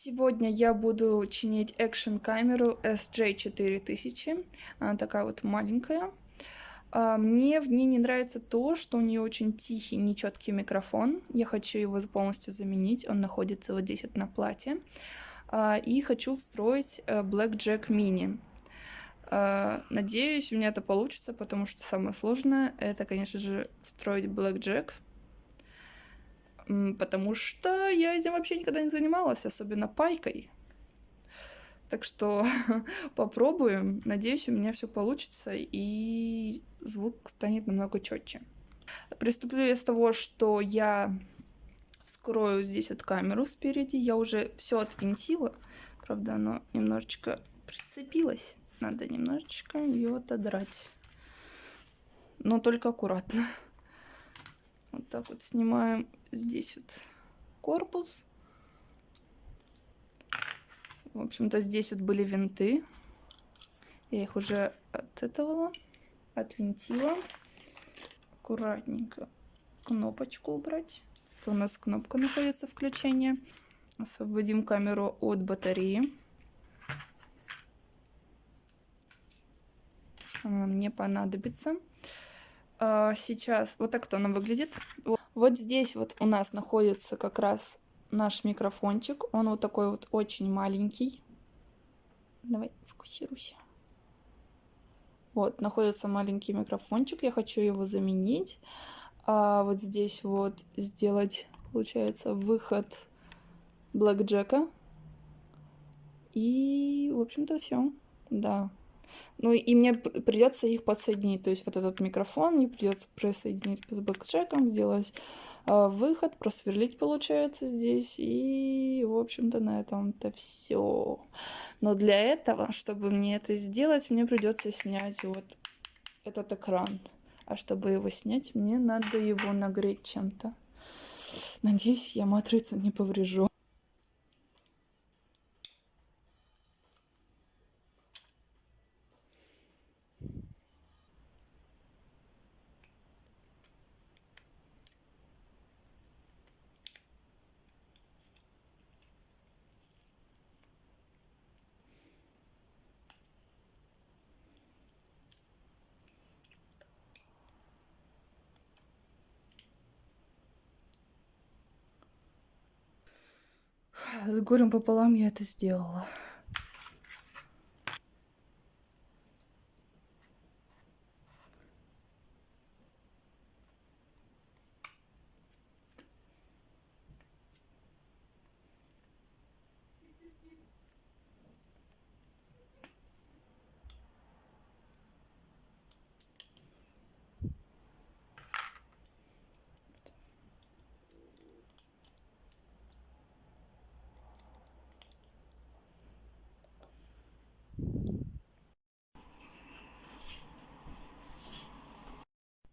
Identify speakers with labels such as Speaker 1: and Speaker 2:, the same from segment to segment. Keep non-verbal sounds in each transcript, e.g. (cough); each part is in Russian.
Speaker 1: Сегодня я буду чинить экшн камеру SJ4000. Она такая вот маленькая. А, мне в ней не нравится то, что у нее очень тихий, нечеткий микрофон. Я хочу его полностью заменить. Он находится вот здесь вот на плате. А, и хочу встроить э, Blackjack Mini. А, надеюсь, у меня это получится, потому что самое сложное это, конечно же, встроить Blackjack потому что я этим вообще никогда не занималась, особенно пайкой. Так что (laughs) попробуем. Надеюсь, у меня все получится и звук станет намного четче. Приступлю я с того, что я вскрою здесь вот камеру спереди. Я уже все отвинтила. Правда, оно немножечко прицепилось. Надо немножечко ее отодрать. Но только аккуратно. Вот так вот снимаем здесь вот корпус. В общем-то, здесь вот были винты. Я их уже отэтовала, отвинтила. Аккуратненько кнопочку убрать. Это у нас кнопка находится включения. Освободим камеру от батареи. Она мне понадобится. А, сейчас вот так-то она выглядит. Вот здесь вот у нас находится как раз наш микрофончик. Он вот такой вот очень маленький. Давай, фокусируйся. Вот, находится маленький микрофончик. Я хочу его заменить. А вот здесь вот сделать, получается, выход блэкджека. И, в общем-то, все. Да. Ну и мне придется их подсоединить. То есть вот этот микрофон мне придется присоединить с блэкджеком, сделать э, выход, просверлить получается здесь. И, в общем-то, на этом-то все. Но для этого, чтобы мне это сделать, мне придется снять вот этот экран. А чтобы его снять, мне надо его нагреть чем-то. Надеюсь, я матрицу не поврежу. С горем пополам я это сделала.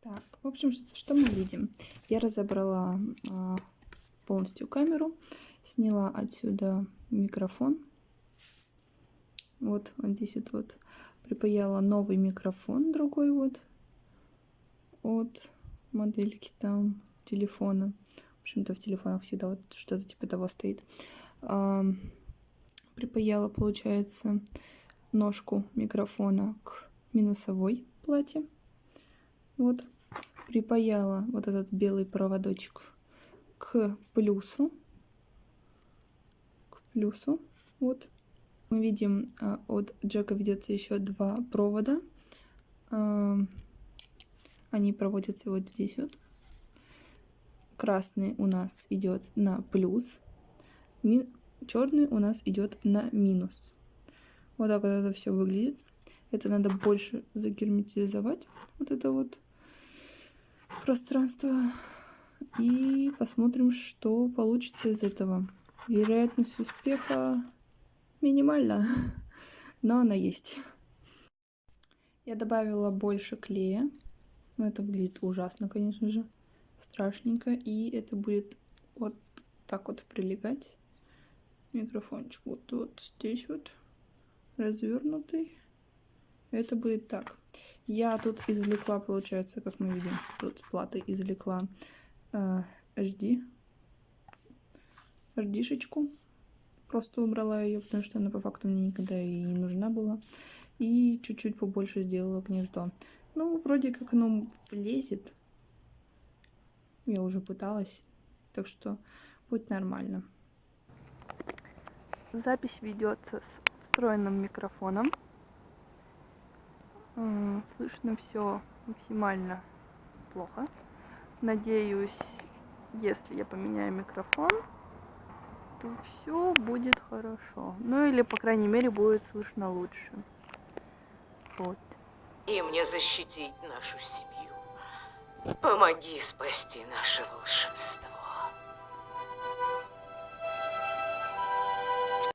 Speaker 1: Так, в общем, что, мы видим? Я разобрала а, полностью камеру, сняла отсюда микрофон. Вот, вот здесь вот, вот припаяла новый микрофон, другой вот, от модельки там телефона. В общем-то, в телефонах всегда вот что-то типа того стоит. А, припаяла, получается, ножку микрофона к минусовой плате. Вот припаяла вот этот белый проводочек к плюсу. К плюсу. Вот. Мы видим, а, от джека ведется еще два провода. А, они проводятся вот здесь вот. Красный у нас идет на плюс. Черный у нас идет на минус. Вот так вот это все выглядит. Это надо больше загерметизовать. Вот это вот пространство и посмотрим, что получится из этого. Вероятность успеха минимальна, но она есть. Я добавила больше клея. Но это выглядит ужасно, конечно же. Страшненько. И это будет вот так вот прилегать. Микрофончик вот, вот здесь вот развернутый. Это будет так. Я тут извлекла, получается, как мы видим, тут с платы извлекла э, HD. HD-шечку просто убрала ее, потому что она по факту мне никогда и не нужна была. И чуть-чуть побольше сделала гнездо. Ну, вроде как оно влезет. Я уже пыталась, так что будет нормально. Запись ведется с встроенным микрофоном. Слышно все максимально плохо. Надеюсь, если я поменяю микрофон, то все будет хорошо. Ну или, по крайней мере, будет слышно лучше. Вот.
Speaker 2: И мне защитить нашу семью. Помоги спасти наше волшебство.